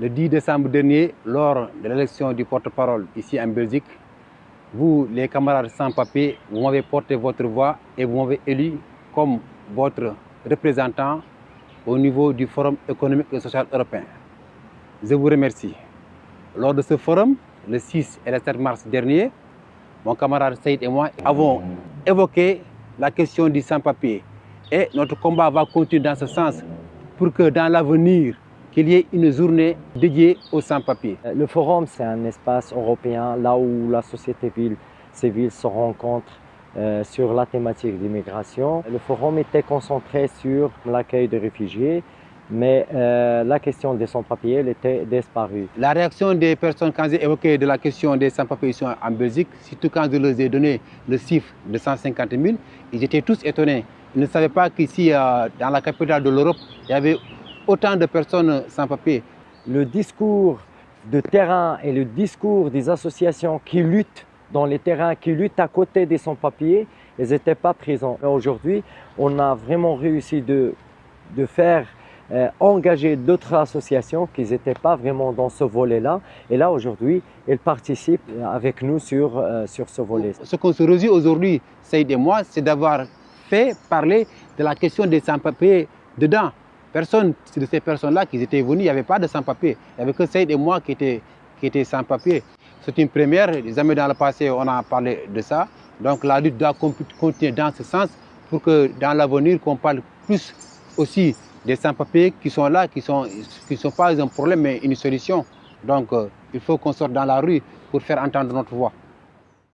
Le 10 décembre dernier, lors de l'élection du porte-parole ici en Belgique, vous, les camarades sans-papiers, vous m'avez porté votre voix et vous m'avez élu comme votre représentant au niveau du Forum économique et social européen. Je vous remercie. Lors de ce forum, le 6 et le 7 mars dernier, mon camarade Saïd et moi avons évoqué la question du sans-papier. Et notre combat va continuer dans ce sens pour que dans l'avenir, qu'il y ait une journée dédiée aux sans-papiers. Le forum, c'est un espace européen là où la société civile se rencontre euh, sur la thématique d'immigration. Le forum était concentré sur l'accueil des réfugiés, mais euh, la question des sans-papiers était disparue. La réaction des personnes quand j'ai évoqué de la question des sans-papiers en Belgique, surtout quand je leur ai donné le chiffre de 150 000, ils étaient tous étonnés. Ils ne savaient pas qu'ici, euh, dans la capitale de l'Europe, il y avait autant de personnes sans papier. Le discours de terrain et le discours des associations qui luttent dans les terrains, qui luttent à côté des sans-papiers, ils n'étaient pas présents. Aujourd'hui, on a vraiment réussi de, de faire euh, engager d'autres associations qui n'étaient pas vraiment dans ce volet-là. Et là, aujourd'hui, elles participent avec nous sur, euh, sur ce volet. Ce qu'on se réjouit aujourd'hui, Saïd et moi, c'est d'avoir fait parler de la question des sans-papiers dedans. Personne de ces personnes-là qui étaient venues, il n'y avait pas de sans-papiers. Il n'y avait que Saïd et moi qui étaient, sans-papiers. C'est une première, jamais dans le passé on a parlé de ça. Donc la lutte doit continuer dans ce sens pour que dans l'avenir qu'on parle plus aussi des sans-papiers qui sont là, qui ne sont, qui sont pas un problème mais une solution. Donc euh, il faut qu'on sorte dans la rue pour faire entendre notre voix.